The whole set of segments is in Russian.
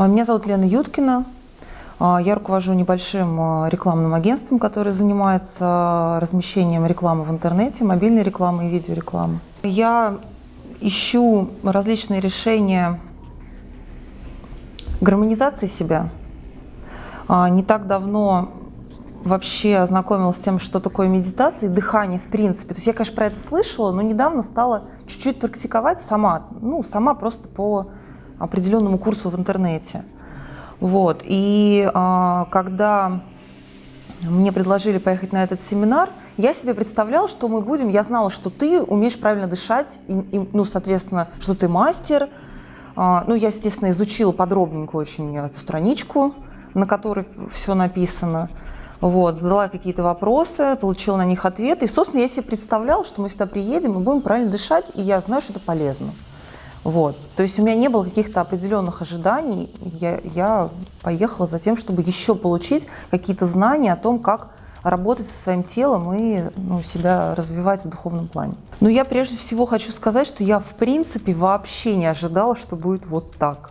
А, Меня зовут Лена Юткина. А, Я руковожу небольшим а, рекламным агентством, которое занимается размещением рекламы в интернете, мобильной рекламы и видеорекламы. Я ищу различные решения гармонизации себя. Не так давно вообще ознакомилась с тем, что такое медитация и дыхание в принципе. То есть я, конечно, про это слышала, но недавно стала чуть-чуть практиковать сама, ну, сама просто по определенному курсу в интернете. Вот. И а, когда мне предложили поехать на этот семинар, я себе представляла, что мы будем, я знала, что ты умеешь правильно дышать, и, и, ну, соответственно, что ты мастер. А, ну, я, естественно, изучила подробненько очень эту страничку, на которой все написано. Вот, задала какие-то вопросы, получила на них ответы. И, собственно, я себе представляла, что мы сюда приедем и будем правильно дышать, и я знаю, что это полезно. Вот. То есть у меня не было каких-то определенных ожиданий. Я, я поехала за тем, чтобы еще получить какие-то знания о том, как работать со своим телом и ну, себя развивать в духовном плане. Но я прежде всего хочу сказать, что я в принципе вообще не ожидала, что будет вот так.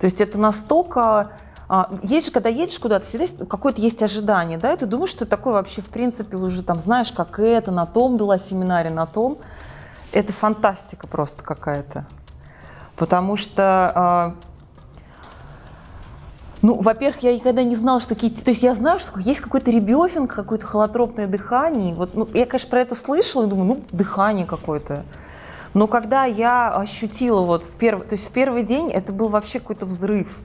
То есть это настолько... а, Есть же, когда едешь куда-то, всегда какое-то есть ожидание, да, и ты думаешь, что ты такой вообще, в принципе, уже там знаешь, как это, на том была семинаре, на том. Это фантастика просто какая-то. Потому что, а, ну, во-первых, я никогда не знала, что какие-то... То есть я знаю, что есть какой-то ребёфинг, какое-то холотропное дыхание. Вот, ну, я, конечно, про это слышала и думаю, ну, дыхание какое-то. Но когда я ощутила вот в первый... То есть в первый день это был вообще какой-то взрыв.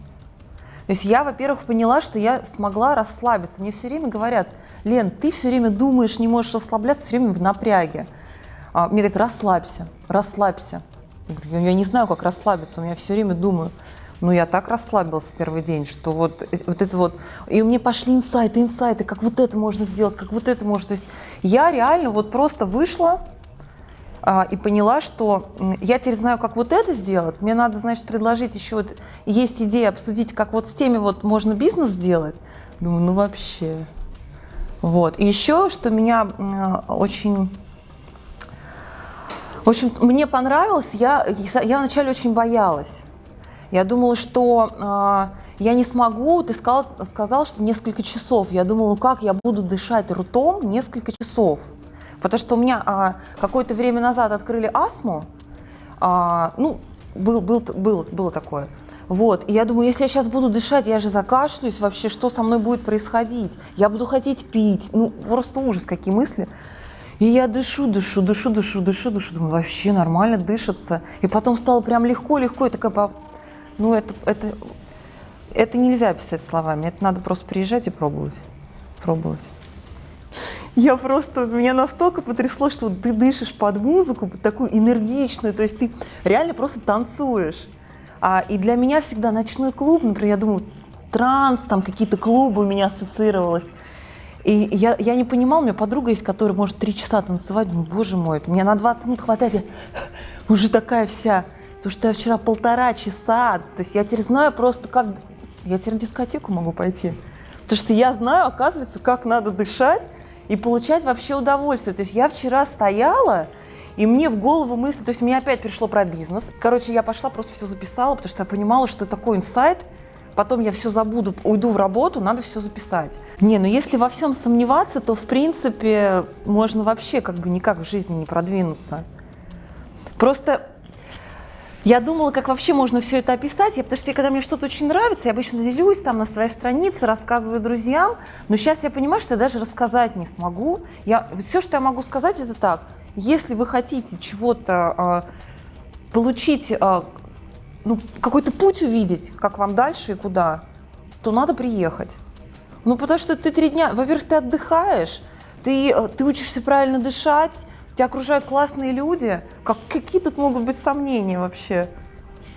То есть я, во-первых, поняла, что я смогла расслабиться. Мне все время говорят, Лен, ты все время думаешь, не можешь расслабляться, все время в напряге. А, мне говорят, расслабься, расслабься. Я «Я- не знаю, как расслабиться, у меня все время думаю. Ну, я так расслабилась в первый день, что вот, э, вот это вот... И у меня пошли инсайты, инсайты, как вот это можно сделать, как вот это можно... То есть я реально вот просто вышла а, и поняла, что я теперь знаю, как вот это сделать. Мне надо, значит, предложить еще вот... Есть идея обсудить, как вот с теми вот можно бизнес сделать. Думаю, ну вообще... Вот. И еще, что меня очень в общем, мне понравилось, я, я вначале очень боялась. Я думала, что а, я не смогу, ты сказал, сказал, что несколько часов. Я думала, ну как я буду дышать ртом несколько часов? Потому что у меня а, какое-то время назад открыли астму, а, ну, был, был, был, было такое. Вот, и я думаю, если я сейчас буду дышать, я же закашлюсь, вообще, что со мной будет происходить? Я буду хотеть пить, ну, просто ужас, какие мысли. И я дышу, дышу, дышу, дышу, дышу, дышу, думаю, вообще нормально дышится. И потом стало прям легко, легко, и такая, ну, это, это, это нельзя описать словами, это надо просто приезжать и пробовать, пробовать. Я просто, меня настолько потрясло, что ты дышишь под музыку, такую энергичную, то есть ты реально просто танцуешь. А, и для меня всегда ночной клуб, например, я думаю, транс, там какие-то клубы у меня ассоциировалось. И я, я не понимала, у меня подруга есть, которая может три часа танцевать, думаю, боже мой, мне на 20 минут хватает, я уже такая вся. Потому что я вчера полтора часа, то есть я теперь знаю просто, как... Я теперь на дискотеку могу пойти. Потому что я знаю, оказывается, как надо дышать и получать вообще удовольствие. То есть я вчера стояла, и мне в голову мысль, то есть мне опять пришло про бизнес. Короче, я пошла, просто все записала, потому что я понимала, что такой инсайт, потом я все забуду, уйду в работу, надо все записать. Не, ну если во всем сомневаться, то в принципе можно вообще как бы никак в жизни не продвинуться. Просто я думала, как вообще можно все это описать, я, потому что когда мне что-то очень нравится, я обычно делюсь там на своей странице, рассказываю друзьям, но сейчас я понимаю, что я даже рассказать не смогу. Я, все, что я могу сказать, это так. Если вы хотите чего-то а, получить, а, ну, какой-то путь увидеть, как вам дальше и куда, то надо приехать. Ну, потому что ты три дня, во-первых, ты отдыхаешь, ты, э, ты учишься правильно дышать, тебя окружают классные люди. Как, какие тут могут быть сомнения вообще?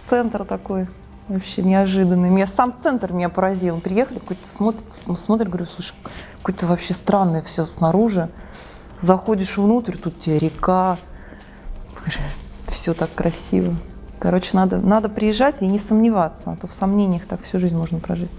Центр такой вообще неожиданный. Меня сам центр меня поразил. Приехали, какой-то смотрит, смотрит, говорю, слушай, какое-то вообще странное все снаружи. Заходишь внутрь, тут тебе река, все так красиво. Короче, надо, надо приезжать и не сомневаться, а то в сомнениях так всю жизнь можно прожить.